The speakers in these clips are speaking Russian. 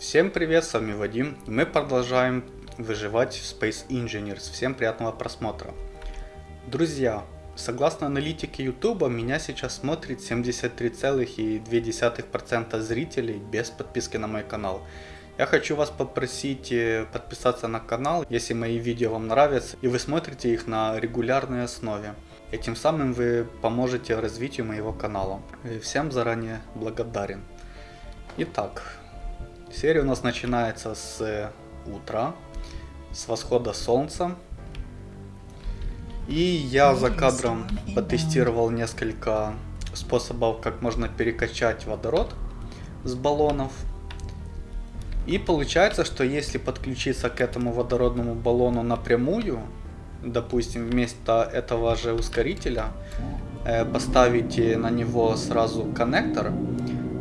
Всем привет, с вами Вадим. Мы продолжаем выживать в Space Engineers. Всем приятного просмотра. Друзья, согласно аналитике YouTube, меня сейчас смотрит 73,2% зрителей без подписки на мой канал. Я хочу вас попросить э, подписаться на канал, если мои видео вам нравятся и вы смотрите их на регулярной основе. Этим самым вы поможете развитию моего канала. И всем заранее благодарен. Итак, Серия у нас начинается с утра, с восхода солнца. И я за кадром потестировал несколько способов, как можно перекачать водород с баллонов. И получается, что если подключиться к этому водородному баллону напрямую, допустим, вместо этого же ускорителя, э, поставить на него сразу коннектор,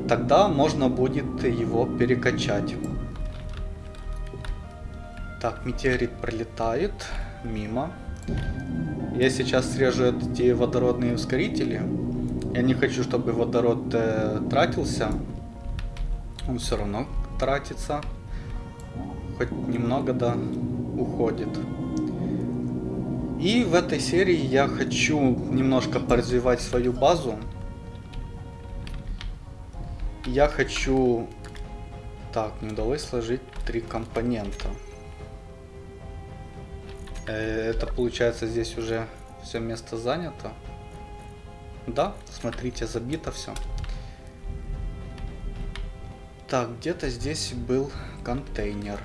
тогда можно будет его перекачать. Так, метеорит пролетает мимо. Я сейчас срежу эти водородные ускорители. Я не хочу, чтобы водород э, тратился. Он все равно тратится. Хоть немного, да, уходит. И в этой серии я хочу немножко поразвивать свою базу я хочу... Так, не удалось сложить три компонента. Э, это получается здесь уже все место занято. Да, смотрите, забито все. Так, где-то здесь был контейнер.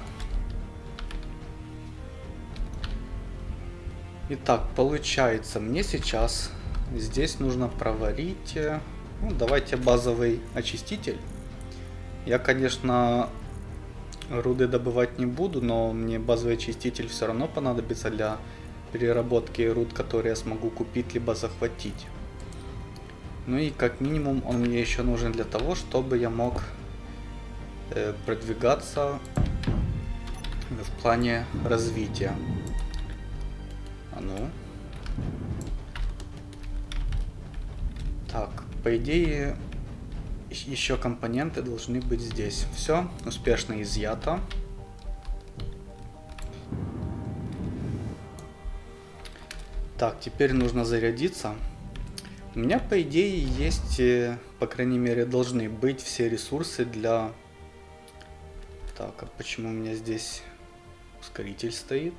Итак, получается, мне сейчас здесь нужно проварить э, ну, давайте базовый очиститель. Я, конечно, руды добывать не буду, но мне базовый очиститель все равно понадобится для переработки руд, которые я смогу купить либо захватить. Ну и как минимум он мне еще нужен для того, чтобы я мог э, продвигаться в плане развития. А ну. По идее, еще компоненты должны быть здесь. Все, успешно изъято. Так, теперь нужно зарядиться. У меня, по идее, есть, э, по крайней мере, должны быть все ресурсы для... Так, а почему у меня здесь ускоритель стоит?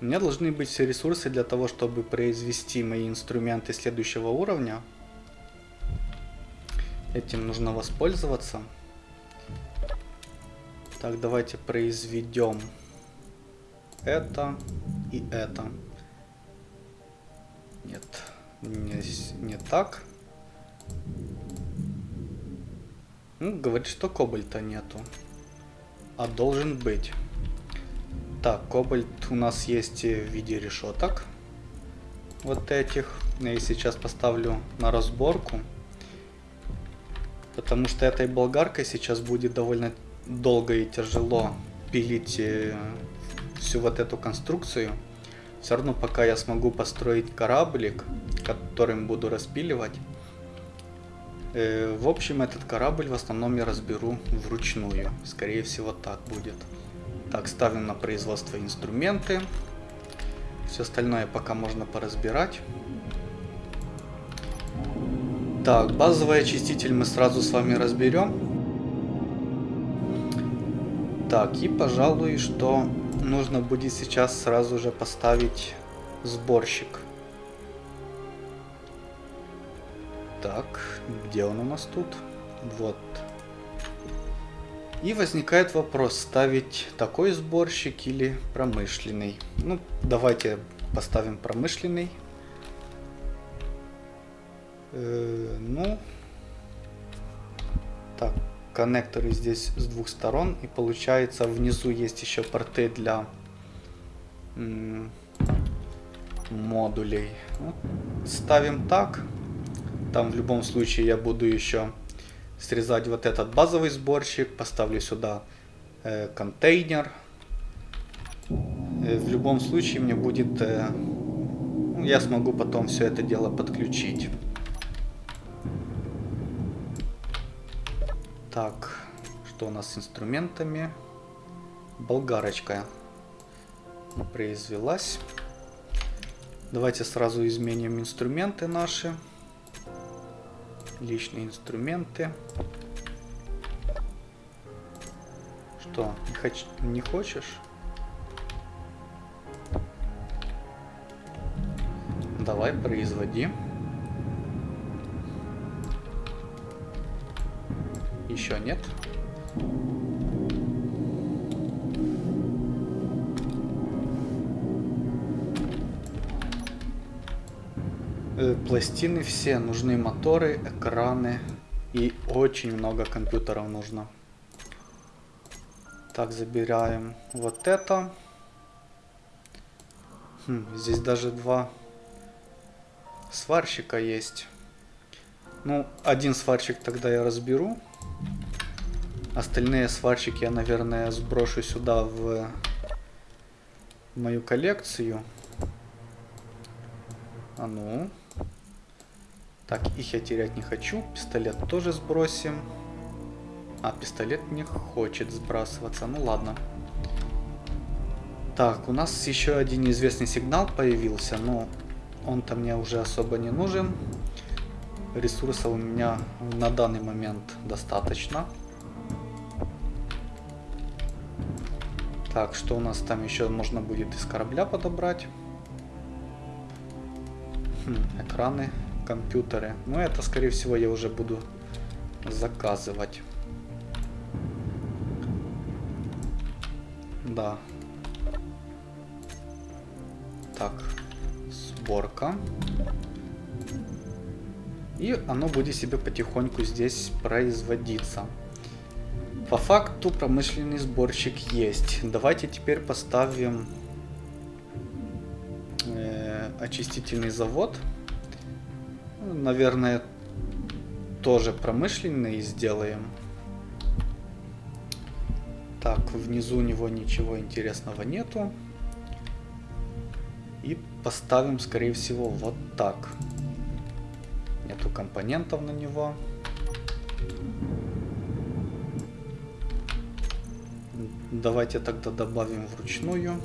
У меня должны быть все ресурсы для того, чтобы произвести мои инструменты следующего уровня. Этим нужно воспользоваться. Так, давайте произведем это и это. Нет, не, не так. Ну, говорит, что кобальта нету. А должен быть. Так, кобальт у нас есть в виде решеток. Вот этих. Я сейчас поставлю на разборку. Потому что этой болгаркой сейчас будет довольно долго и тяжело пилить э, всю вот эту конструкцию. Все равно пока я смогу построить кораблик, которым буду распиливать. Э, в общем, этот корабль в основном я разберу вручную. Скорее всего так будет. Так, ставим на производство инструменты. Все остальное пока можно поразбирать. Так, базовый очиститель мы сразу с вами разберем. Так, и пожалуй, что нужно будет сейчас сразу же поставить сборщик. Так, где он у нас тут? Вот. И возникает вопрос, ставить такой сборщик или промышленный. Ну, давайте поставим промышленный. Э, ну, так, коннекторы здесь с двух сторон. И получается внизу есть еще порты для модулей. Вот, ставим так. Там в любом случае я буду еще срезать вот этот базовый сборщик. Поставлю сюда э, контейнер. Э, в любом случае мне будет... Э, я смогу потом все это дело подключить. Так, Что у нас с инструментами? Болгарочка произвелась. Давайте сразу изменим инструменты наши. Личные инструменты. Что, не, хоч не хочешь? Давай, производи. Еще нет. Пластины все, нужны моторы, экраны и очень много компьютеров нужно. Так, забираем вот это. Хм, здесь даже два сварщика есть. Ну, один сварщик тогда я разберу. Остальные сварщики я, наверное, сброшу сюда в мою коллекцию. А ну. Так, их я терять не хочу. Пистолет тоже сбросим. А, пистолет не хочет сбрасываться. Ну ладно. Так, у нас еще один неизвестный сигнал появился, но он-то мне уже особо не нужен. Ресурсов у меня на данный момент достаточно. Так, что у нас там еще можно будет из корабля подобрать? Хм, экраны компьютеры. Но это, скорее всего, я уже буду заказывать. Да. Так, сборка. И оно будет себе потихоньку здесь производиться. По факту промышленный сборщик есть. Давайте теперь поставим э, очистительный завод наверное, тоже промышленный сделаем. Так, внизу у него ничего интересного нету. И поставим, скорее всего, вот так. Нету компонентов на него. Давайте тогда добавим вручную.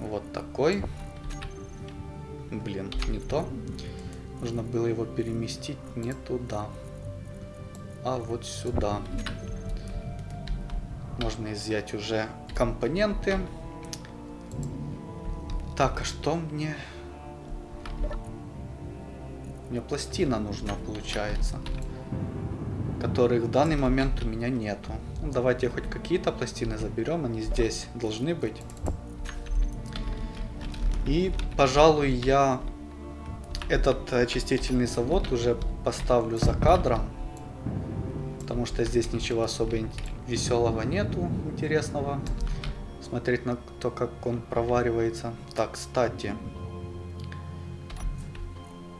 Вот такой. Блин, не то. Нужно было его переместить не туда, а вот сюда. Можно изъять уже компоненты. Так, а что мне... Мне пластина нужна, получается. Которых в данный момент у меня нету. Ну, давайте хоть какие-то пластины заберем. Они здесь должны быть. И, пожалуй, я этот очистительный завод уже поставлю за кадром. Потому что здесь ничего особо веселого нету, интересного. Смотреть на то, как он проваривается. Так, кстати.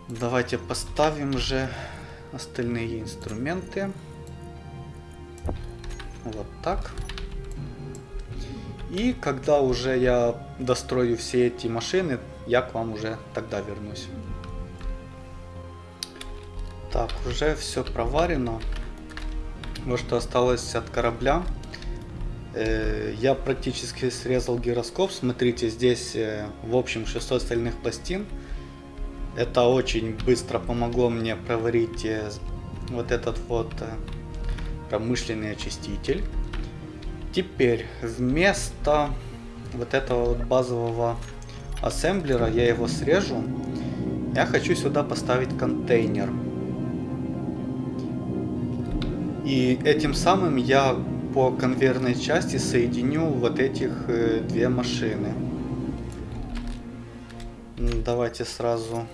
Давайте поставим же остальные инструменты. Вот так. И когда уже я дострою все эти машины, я к вам уже тогда вернусь. Так, уже все проварено. Вот что осталось от корабля. Э, я практически срезал гироскоп. Смотрите, здесь э, в общем 600 стальных пластин. Это очень быстро помогло мне проварить э, вот этот вот промышленный очиститель. Теперь вместо вот этого вот базового ассемблера, я его срежу. Я хочу сюда поставить контейнер. И этим самым я по конвейерной части соединю вот этих э, две машины. Давайте сразу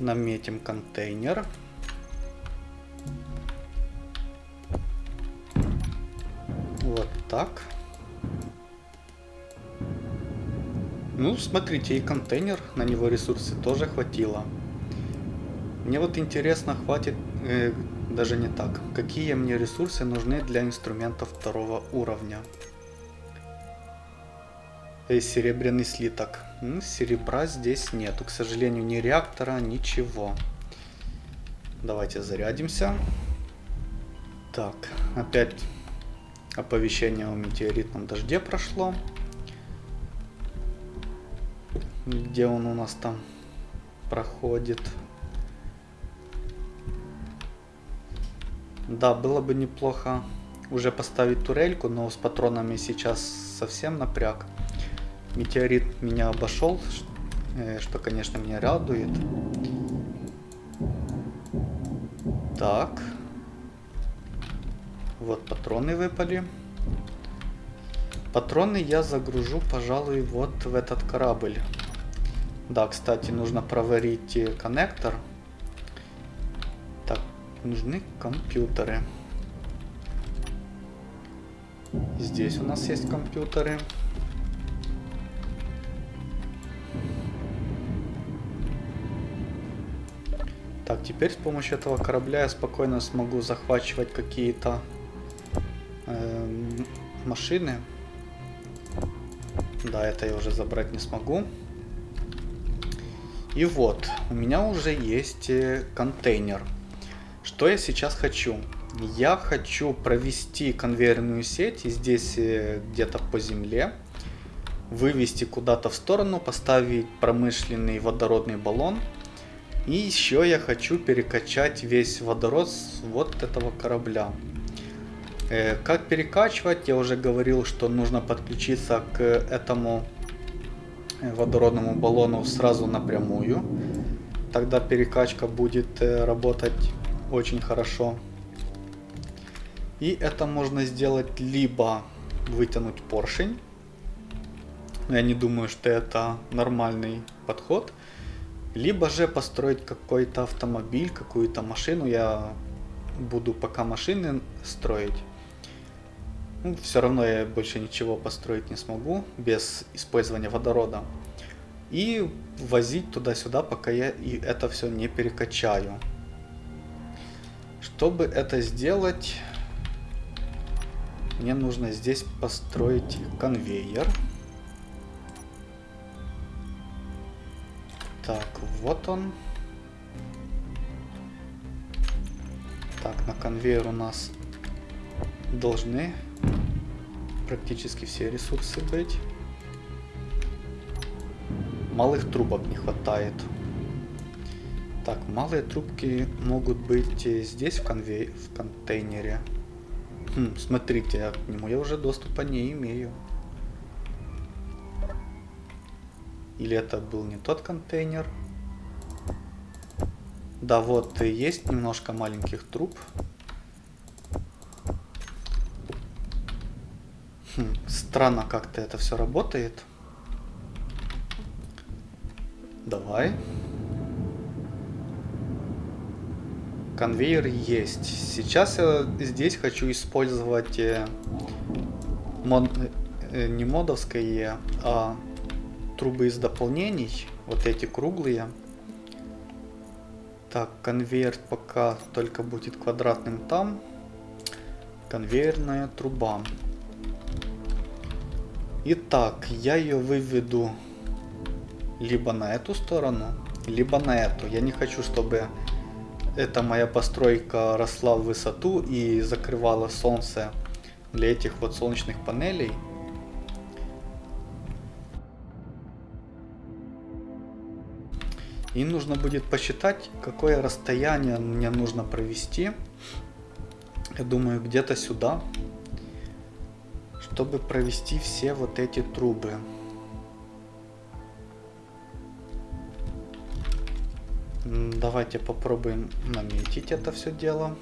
наметим контейнер. Вот так. Ну, смотрите, и контейнер, на него ресурсы тоже хватило. Мне вот интересно, хватит э, даже не так. Какие мне ресурсы нужны для инструментов второго уровня? Эй, серебряный слиток. Серебра здесь нету. К сожалению, ни реактора, ничего. Давайте зарядимся. Так, опять оповещение о метеоритном дожде прошло. Где он у нас там проходит? Да, было бы неплохо уже поставить турельку, но с патронами сейчас совсем напряг. Метеорит меня обошел, э, что, конечно, меня радует. Так. Вот патроны выпали. Патроны я загружу, пожалуй, вот в этот корабль. Да, кстати, нужно проварить э, коннектор. Нужны компьютеры. Здесь у нас есть компьютеры. Так, теперь с помощью этого корабля я спокойно смогу захвачивать какие-то э, машины. Да, это я уже забрать не смогу. И вот, у меня уже есть э, контейнер. Что я сейчас хочу? Я хочу провести конвейерную сеть здесь э, где-то по земле вывести куда-то в сторону, поставить промышленный водородный баллон и еще я хочу перекачать весь водород с вот этого корабля. Э, как перекачивать, я уже говорил, что нужно подключиться к этому э, водородному баллону сразу напрямую. Тогда перекачка будет работать очень хорошо. И это можно сделать либо вытянуть поршень. Я не думаю, что это нормальный подход. Либо же построить какой-то автомобиль, какую-то машину. Я буду пока машины строить. Ну, все равно я больше ничего построить не смогу без использования водорода. И возить туда-сюда, пока я и это все не перекачаю. Чтобы это сделать, мне нужно здесь построить конвейер. Так, вот он. Так, на конвейер у нас должны практически все ресурсы быть. Малых трубок не хватает. Так, малые трубки могут быть здесь в, конвей... в контейнере. Хм, смотрите, к нему я уже доступа не имею. Или это был не тот контейнер? Да, вот есть немножко маленьких труб. Хм, странно как-то это все работает. Давай. Конвейер есть. Сейчас я здесь хочу использовать э, мод, э, не модовское, а трубы из дополнений, вот эти круглые. Так, конвейер пока только будет квадратным там. Конвейерная труба. Итак, я ее выведу либо на эту сторону, либо на эту. Я не хочу, чтобы эта моя постройка росла в высоту и закрывала солнце для этих вот солнечных панелей. И нужно будет посчитать, какое расстояние мне нужно провести. Я думаю, где-то сюда, чтобы провести все вот эти трубы. Давайте попробуем наметить это все дело.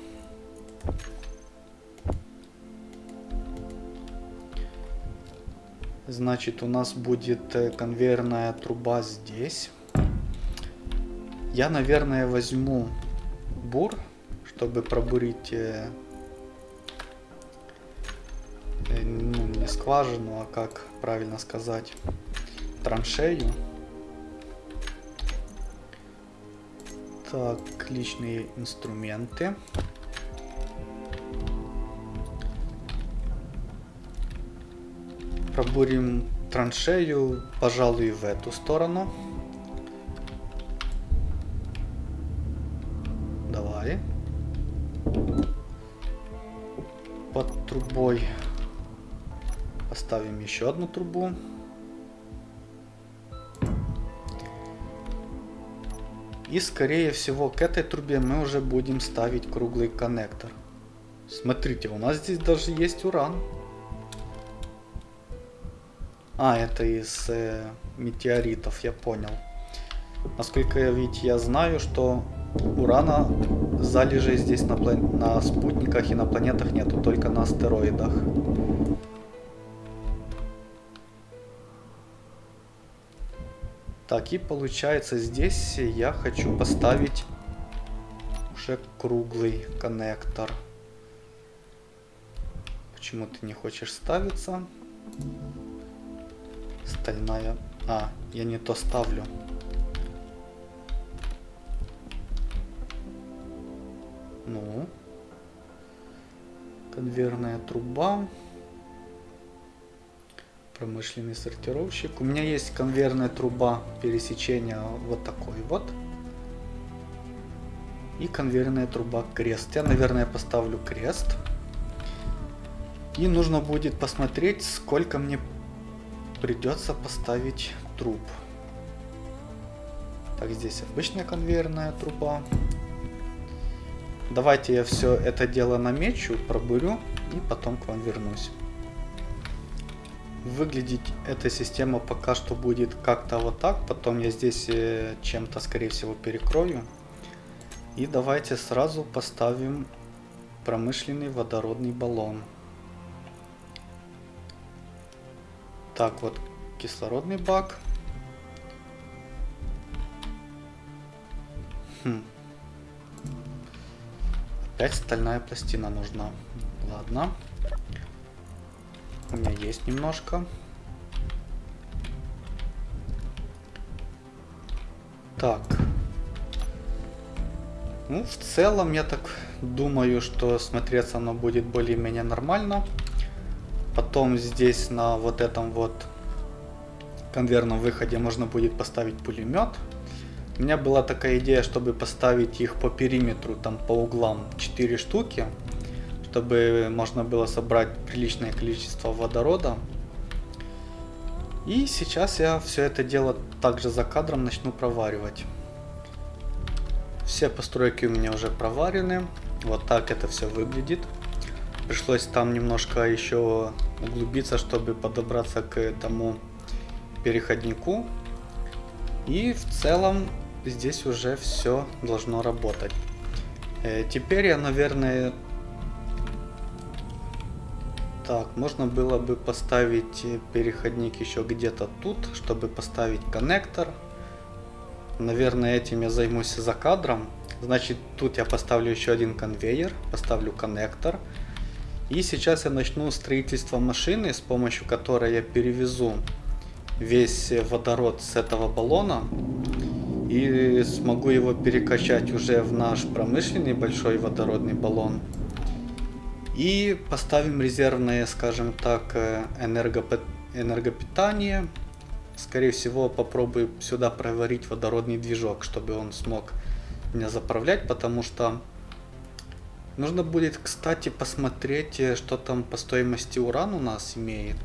Значит, у нас будет э, конвейерная труба здесь. Я, наверное, возьму бур, чтобы пробурить э, э, ну, не скважину, а как правильно сказать, траншею. Так, личные инструменты. Пробурим траншею, пожалуй, в эту сторону. под трубой. Поставим еще одну трубу. И скорее всего к этой трубе мы уже будем ставить круглый коннектор. Смотрите, у нас здесь даже есть уран. А, это из э, метеоритов, я понял. Насколько ведь я знаю, что урана залежей здесь на, на спутниках и на планетах нету, только на астероидах. Так, и получается здесь я хочу поставить уже круглый коннектор. Почему ты не хочешь ставиться? Стальная... А, я не то ставлю. Ну. Конвейерная труба. Промышленный сортировщик. У меня есть конвейерная труба пересечения вот такой вот. И конвейерная труба крест. Я, наверное, поставлю крест. И нужно будет посмотреть, сколько мне придется поставить труб. Так, здесь обычная конвейерная труба. Давайте я все это дело намечу, пробурю и потом к вам вернусь. Выглядеть эта система пока что будет как-то вот так. Потом я здесь э, чем-то, скорее всего, перекрою. И давайте сразу поставим промышленный водородный баллон. Так, вот кислородный бак. Хм. Опять стальная пластина нужна. Ладно. У меня есть немножко. Так. Ну, в целом, я так думаю, что смотреться оно будет более-менее нормально. Потом здесь на вот этом вот конвейерном выходе можно будет поставить пулемет. У меня была такая идея, чтобы поставить их по периметру, там по углам 4 штуки, чтобы можно было собрать приличное количество водорода. И сейчас я все это дело также за кадром начну проваривать. Все постройки у меня уже проварены. Вот так это все выглядит. Пришлось там немножко еще углубиться, чтобы подобраться к тому переходнику. И в целом здесь уже все должно работать. Э, теперь я, наверное... Так, можно было бы поставить переходник еще где-то тут, чтобы поставить коннектор. Наверное, этим я займусь за кадром. Значит, тут я поставлю еще один конвейер, поставлю коннектор. И сейчас я начну строительство машины, с помощью которой я перевезу весь водород с этого баллона и смогу его перекачать уже в наш промышленный большой водородный баллон. И поставим резервное, скажем так, э, энергопи энергопитание. Скорее всего, попробую сюда проварить водородный движок, чтобы он смог меня заправлять, потому что нужно будет, кстати, посмотреть, э, что там по стоимости уран у нас имеет.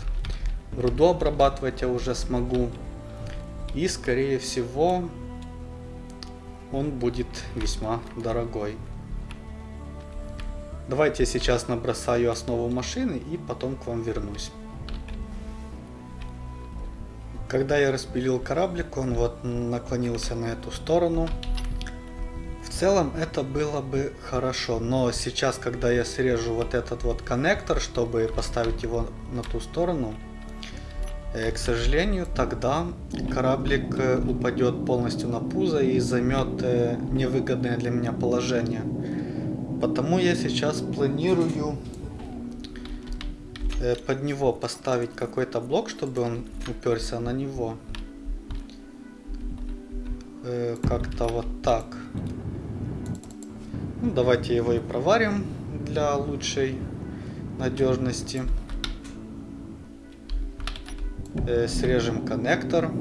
Руду обрабатывать я уже смогу. И, скорее всего, он будет весьма дорогой. Давайте я сейчас набросаю основу машины и потом к вам вернусь. Когда я распилил кораблик, он вот наклонился на эту сторону. В целом это было бы хорошо, но сейчас, когда я срежу вот этот вот коннектор, чтобы поставить его на ту сторону, Э, к сожалению, тогда кораблик э, упадет полностью на пузо и займет э, невыгодное для меня положение. Потому я сейчас планирую под него поставить какой-то блок, чтобы он уперся на него. Как-то вот так. Ну, давайте его и проварим для лучшей надежности. Э, срежем коннектор.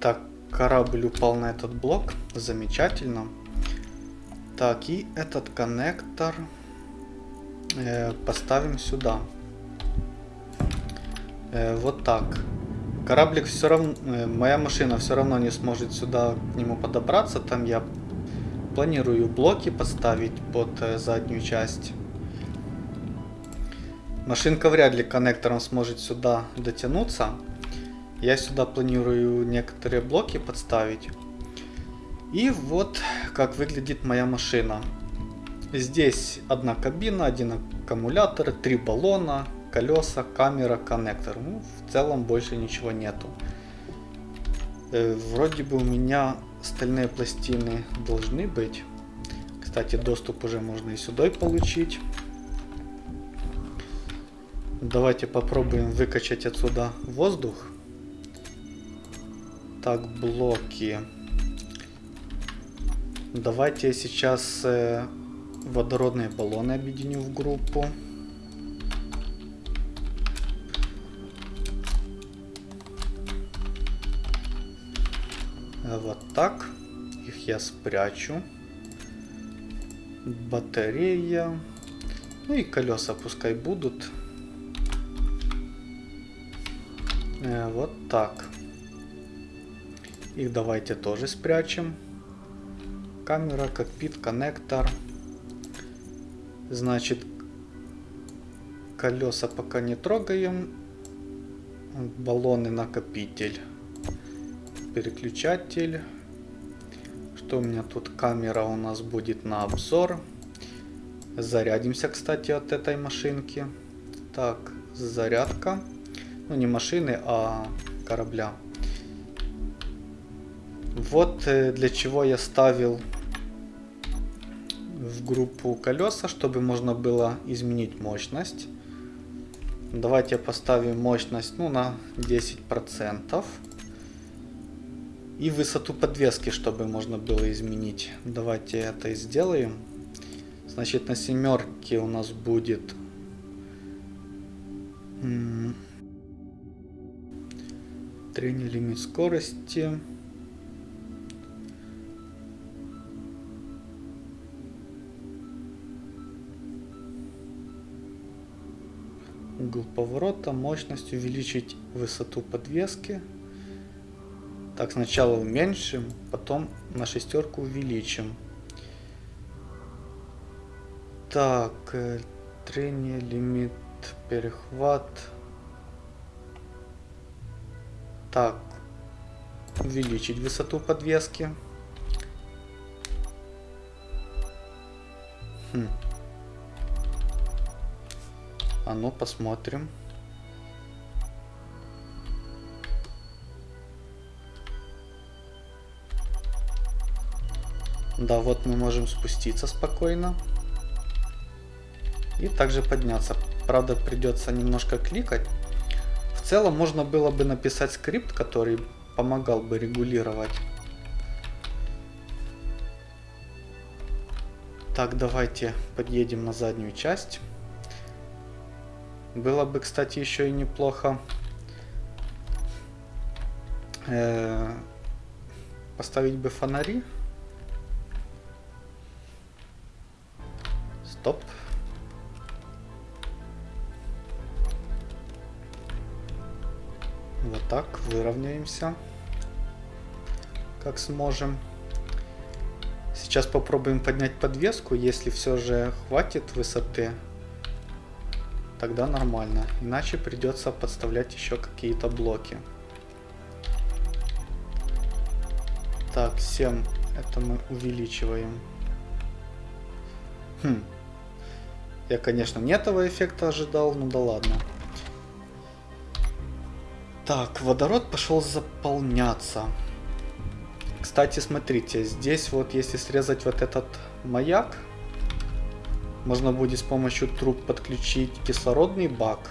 Так, корабль упал на этот блок. Замечательно. Так, и этот коннектор э, поставим сюда. Э, вот так. Кораблик все равно, э, моя машина все равно не сможет сюда к нему подобраться. Там я планирую блоки поставить под э, заднюю часть. Машинка вряд ли коннектором сможет сюда дотянуться. Я сюда планирую некоторые блоки подставить. И вот как выглядит моя машина. Здесь одна кабина, один аккумулятор, три баллона, колеса, камера, коннектор. Ну, в целом больше ничего нету. Э, вроде бы у меня стальные пластины должны быть. Кстати, доступ уже можно и сюда получить. Давайте попробуем выкачать отсюда воздух. Так, блоки. Давайте я сейчас э, водородные баллоны объединю в группу. Вот так. Их я спрячу. Батарея. Ну и колеса пускай будут. Э, вот так. Их давайте тоже спрячем. Камера, кокпит, коннектор. Значит, колеса пока не трогаем. Баллоны накопитель переключатель. Что у меня тут? Камера у нас будет на обзор. Зарядимся, кстати, от этой машинки. Так, зарядка. Ну, не машины, а корабля. Вот э, для чего я ставил в группу колеса, чтобы можно было изменить мощность. Давайте поставим мощность ну, на 10%. И высоту подвески, чтобы можно было изменить. Давайте это и сделаем. Значит, на семерке у нас будет... Трение лимит скорости. Угол поворота, мощность, увеличить высоту подвески. Так, сначала уменьшим, потом на шестерку увеличим. Так, э, трение, лимит, перехват. Так, увеличить высоту подвески. Хм. А ну посмотрим. Да, вот мы можем спуститься спокойно. И также подняться. Правда, придется немножко кликать. В целом, можно было бы написать скрипт, который помогал бы регулировать. Так, давайте подъедем на заднюю часть. Было бы, кстати, еще и неплохо э поставить бы фонари. Стоп. Вот так, выровняемся, как сможем. Сейчас попробуем поднять подвеску, если все же хватит высоты, тогда нормально. Иначе придется подставлять еще какие-то блоки. Так, 7, это мы увеличиваем. Хм, я, конечно, не этого эффекта ожидал, ну да ладно. Так, водород пошел заполняться. Кстати, смотрите, здесь вот если срезать вот этот маяк, можно будет с помощью труб подключить кислородный бак.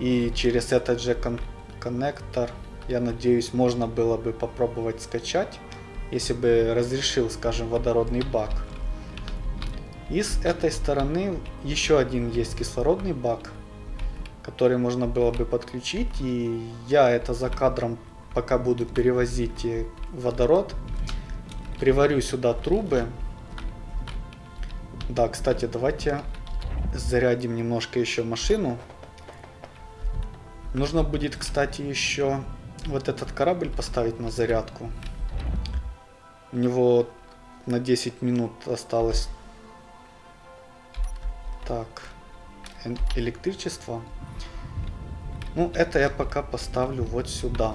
И через этот же кон коннектор, я надеюсь, можно было бы попробовать скачать, если бы разрешил, скажем, водородный бак. И с этой стороны еще один есть кислородный бак, который можно было бы подключить. И я это за кадром, пока буду перевозить водород, приварю сюда трубы. Да, кстати, давайте зарядим немножко еще машину. Нужно будет, кстати, еще вот этот корабль поставить на зарядку. У него на 10 минут осталось. Так, электричество. Ну, это я пока поставлю вот сюда.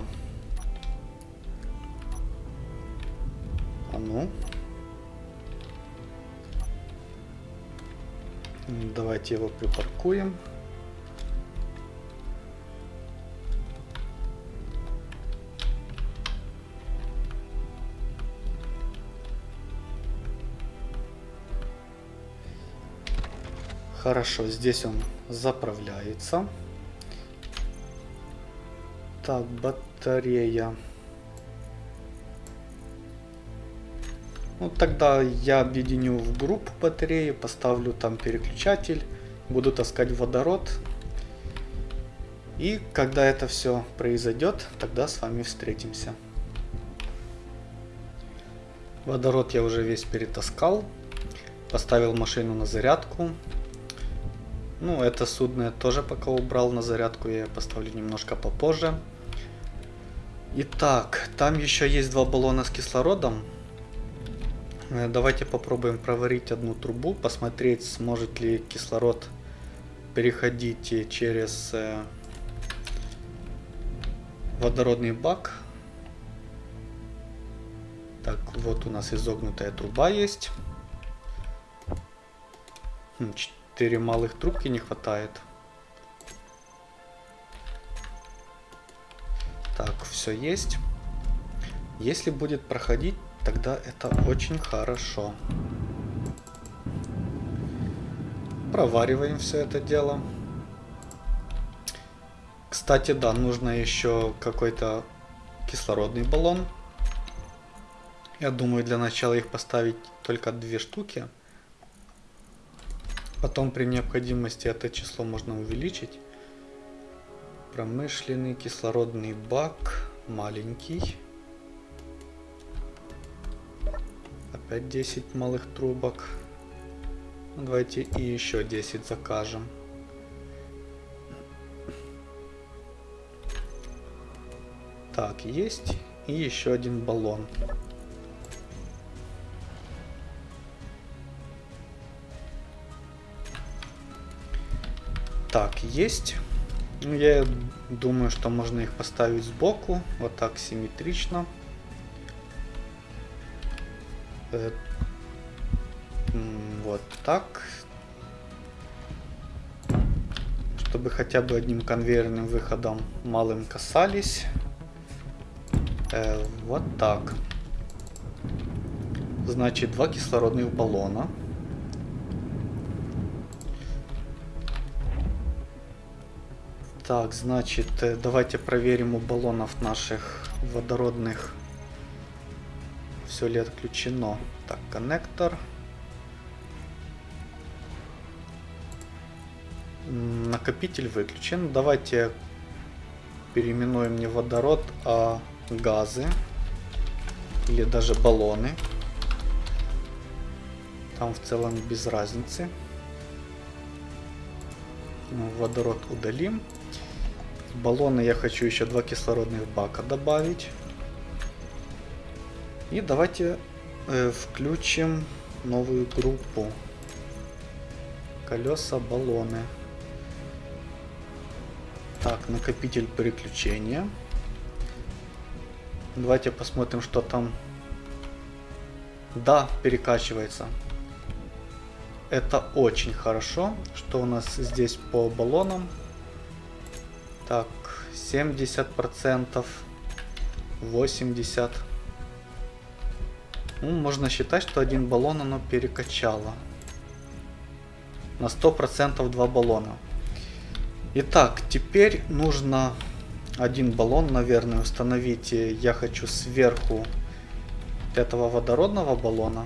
А ну. Давайте его припаркуем. Хорошо, здесь он заправляется. Так, батарея. Ну, тогда я объединю в группу батареи, поставлю там переключатель, буду таскать водород. И когда это все произойдет, тогда с вами встретимся. Водород я уже весь перетаскал, поставил машину на зарядку. Ну, это судно я тоже пока убрал на зарядку, я поставлю немножко попозже. Итак, там еще есть два баллона с кислородом. Э, давайте попробуем проварить одну трубу, посмотреть, сможет ли кислород переходить через э, водородный бак. Так, вот у нас изогнутая труба есть. Хм, Четыре малых трубки не хватает. Так, все есть. Если будет проходить, тогда это очень хорошо. Провариваем все это дело. Кстати, да, нужно еще какой-то кислородный баллон. Я думаю, для начала их поставить только две штуки. Потом при необходимости это число можно увеличить. Промышленный кислородный бак маленький. Опять 10 малых трубок. Давайте и еще 10 закажем. Так, есть. И еще один баллон. Так, есть. Ну, я думаю, что можно их поставить сбоку, вот так симметрично. Э, вот так. Чтобы хотя бы одним конвейерным выходом малым касались. Э, вот так. Значит, два кислородных баллона. Так, значит, э, давайте проверим у баллонов наших водородных. Все ли отключено. Так, коннектор. Накопитель выключен. Давайте переименуем не водород, а газы. Или даже баллоны. Там в целом без разницы. Водород удалим. Баллоны я хочу еще два кислородных бака добавить. И давайте э, включим новую группу. Колеса, баллоны. Так, накопитель переключения. Давайте посмотрим, что там. Да, перекачивается. Это очень хорошо, что у нас здесь по баллонам так, 70%, 80%. Ну, можно считать, что один баллон оно перекачало. На 100% два баллона. Итак, теперь нужно один баллон, наверное, установить. Я хочу сверху этого водородного баллона.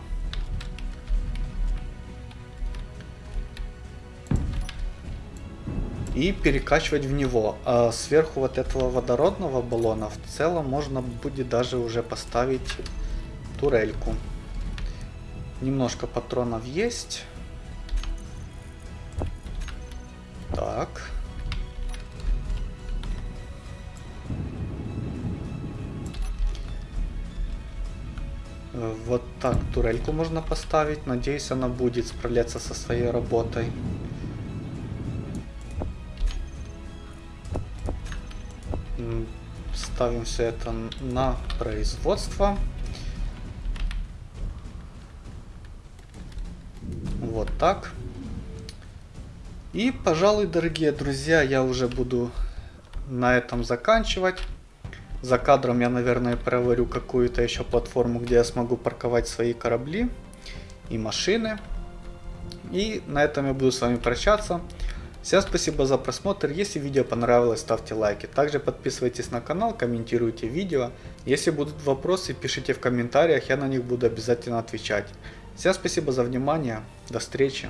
и перекачивать в него. А сверху вот этого водородного баллона в целом можно будет даже уже поставить турельку. Немножко патронов есть. Так. Э, вот так турельку можно поставить. Надеюсь, она будет справляться со своей работой. Ставим все это на производство. Так. И, пожалуй, дорогие друзья, я уже буду на этом заканчивать. За кадром я, наверное, проварю какую-то еще платформу, где я смогу парковать свои корабли и машины. И на этом я буду с вами прощаться. Всем спасибо за просмотр. Если видео понравилось, ставьте лайки. Также подписывайтесь на канал, комментируйте видео. Если будут вопросы, пишите в комментариях, я на них буду обязательно отвечать. Всем спасибо за внимание. До встречи.